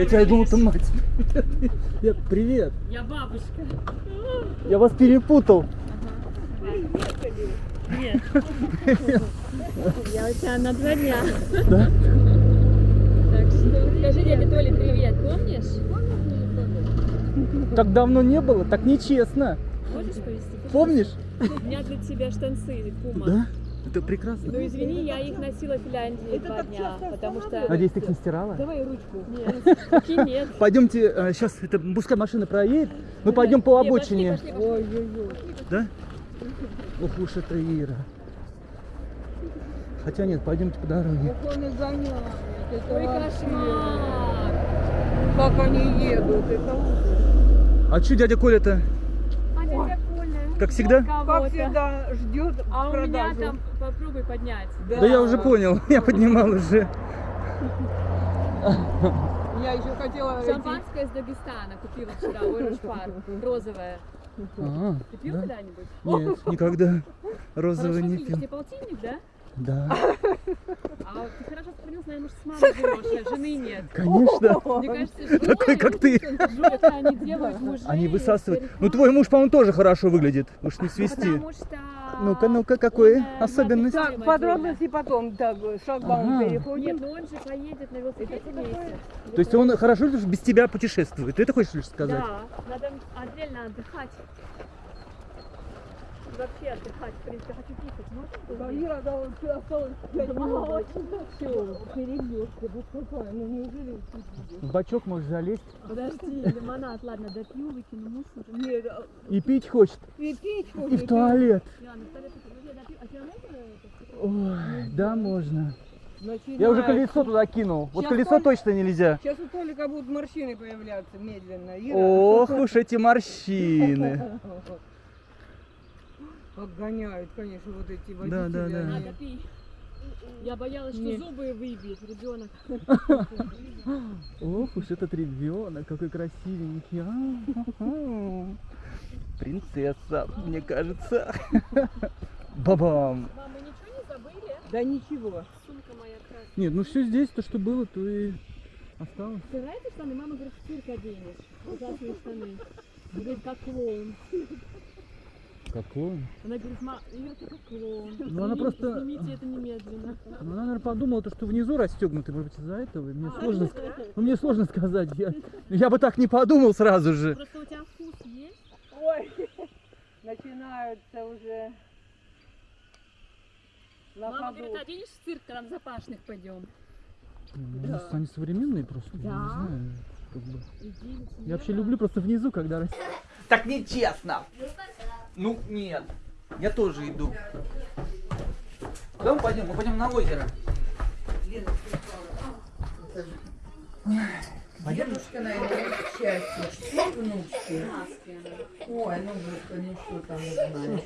я тебя думал, ты мать. Я, привет. Я бабушка. Я вас перепутал. Нет. Я у тебя на два дня. Да? Так что скажи дяде Толе привет, помнишь? Так давно не было, так нечестно. Можешь повести? Помнишь? У меня для тебя штанцы Пума. Да? Это прекрасно. Ну извини, я их носила в Финляндии два дня, потому что... Надеюсь, ты их не стирала? Давай ручку. Нет, руки нет. Пойдемте, сейчас это пускай машина проедет, мы пойдем по Не, обочине. Ой-ой-ой. Да? Ох уж это Ира. Хотя нет, пойдемте по дороге. Он и Ой, кошмар. Как они едут, это ужас. А что дядя Коля-то? А дядя? Как всегда? Как всегда ждет А у меня там попробуй поднять. Да я уже понял, я поднимал уже. Я еще хотела... Шампанское из Дагестана купила вчера, Оранж розовое. А, Ты пил да? когда-нибудь? Нет, никогда розовый Хорошо не пил. пил. Тебе полтинник, да? Да, А ты хорошо сохранился, наверное, может, с мамой живешь, а жены нет. конечно. Мне кажется, что Такой, как ты. они делают мужей. Они высасывают. Ну твой муж, по-моему, тоже хорошо выглядит. Уж не. Потому что... Ну-ка, ну-ка, какой особенность? Так, подробности потом, так, шлагбаум Ага. переходим. Нет, ну он же поедет на велосипеде вместе. То есть он хорошо лишь без тебя путешествует. Ты это хочешь лишь сказать? Да, надо отдельно отдыхать. Вообще отдыхать, в принципе, хочу писать. Можно? Да, Ира, да, вот всё осталось мало минут. очень. Всё, перебежка, вот какая, ну неужели? В бачок можешь залезть. Подожди, лимонад, ладно, допью, выкину мусор. Нет, а, И пить хочет. и пить И хочет, в туалет. Ладно, в туалет. Ну, я допью. А тебе можно это? Ой, да, можно. начинает. Я уже колесо туда кинул. Вот Щас колесо Толь- точно нельзя. Сейчас у Толика будут морщины появляться медленно. Ира, Ох уж эти морщины. Обгоняют, конечно, вот эти водители. Да, да, да. они. Надо пить. Я боялась, что Не. зубы выбьет ребенок. Ох уж этот ребенок, какой красивенький. А-ха-ха. Принцесса, мне кажется. Бабам. Мама, ничего не забыли? Да ничего. Сумка моя красная. Нет, ну все здесь, то, что было, то и осталось. Нравятся штаны? Мама говорит, в цирк оденешь. Ужасные штаны. Говорит, как клоун. Какой? Она говорит, ма, ты как клоун. Ну, она просто- Снимите это немедленно. Ну, она, наверное, подумала, то, что внизу расстегнуты, может быть, из-за этого. и Мне сложно, ск- ну, мне сложно сказать. Я, я бы так не подумал сразу же. Просто у тебя вкус есть? Ой, начинаются уже на Мама ходу. говорит, оденешь в цирк, когда в запашных пойдем. Ну, Да. Они современные просто, я Да. не знаю. как бы. Иди, Я вообще люблю просто внизу, когда рас- Так нечестно. Ну, нет. Я тоже иду. Куда мы пойдем? Мы пойдем на озеро. Дедушка, наверное, счастье. Все внучки. Ой, ну ну что там узнаешь.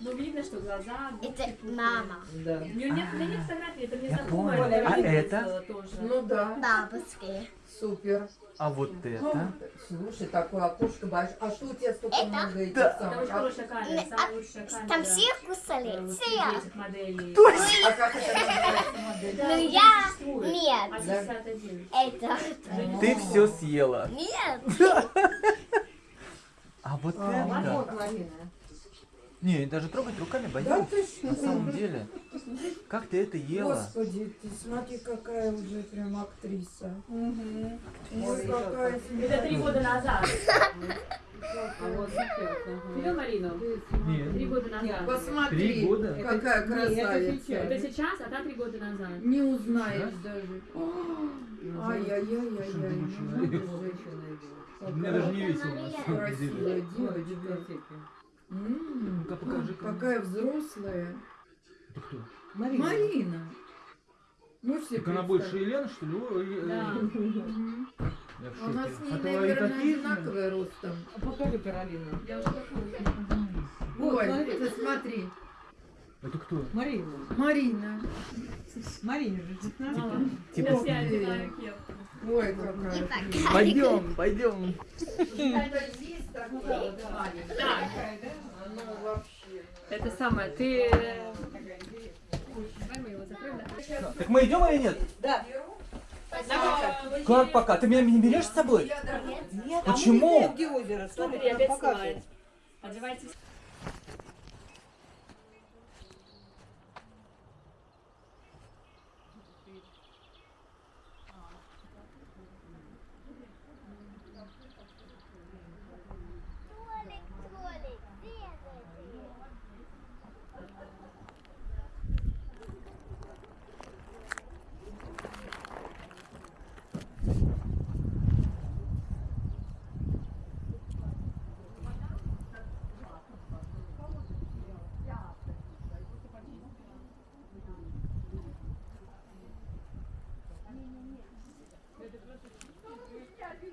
Ну, видно, что глаза... Это мама. Да. У нее нет, у меня нет фотографии, это мне Я знакомая. понял. А видела это? Тоже. Ну да, Бабушки. супер. А вот это? Слушай, такое окошко большое. А что у тебя столько Это? много этих Да. Это самых? очень А, хорошая камера, самая лучшая камера. Там все кусали? э, Все. моделей. а как это называется модель? Ну я... Нет. А61. Это... Ты все съела. Нет. А вот Вот, это? Не, даже трогать руками Да боюсь. ты что? На самом деле. Как ты это ела? Господи, ты смотри, какая уже прям актриса. Мгм. Ой, какая Это три года назад. А вот Видел Марину? Три Нет. года назад. Посмотри, Три года? какая красавица. Это сейчас, а та три года назад. Не узнаешь даже. Ай-яй-яй-яй-яй. Мне даже не весело Красивая девочка. М, Ну-ка, покажи. Какая взрослая. Это кто? Марина. Ну, все Так она больше Елены, что ли? Да. В У нас шоке. с ней, А наверное, одинаковые ростом. Покажи Каролину. Я уже похожа. Ой, смотри. Это кто? Марина. Марина. Марина же 16. Мама, Типа- кепку. Ой, какая. Пойдем, пойдем. Здесь такая, да. Так, вообще. это самое, ты... Давай мы его закроем, да? Так мы идем или нет? Да. Как пока? Ты меня не берешь с собой? Нет, Почему? А мы где озеро. Смотри, опять. Одевайтесь. Толик, Толик, где ты?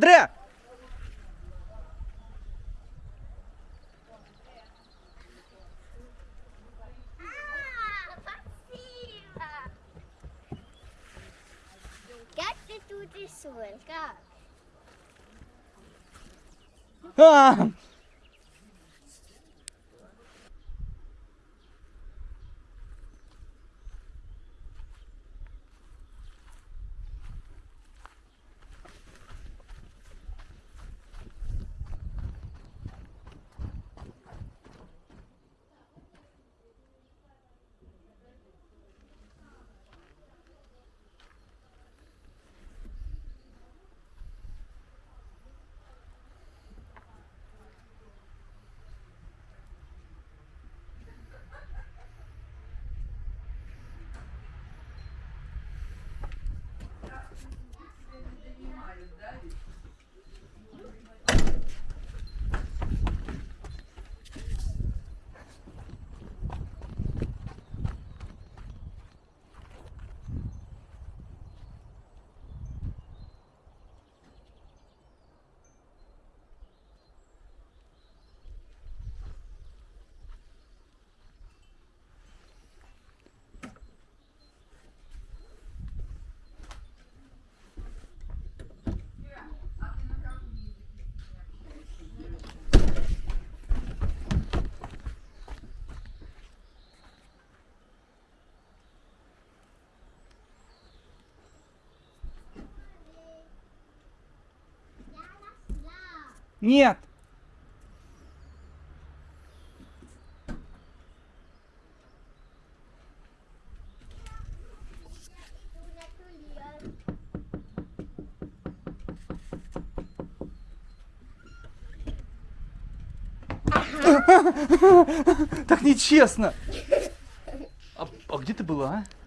спасибо. Как ты тут рисуешь? Как? Нет! Так нечестно! А, а где ты была, а?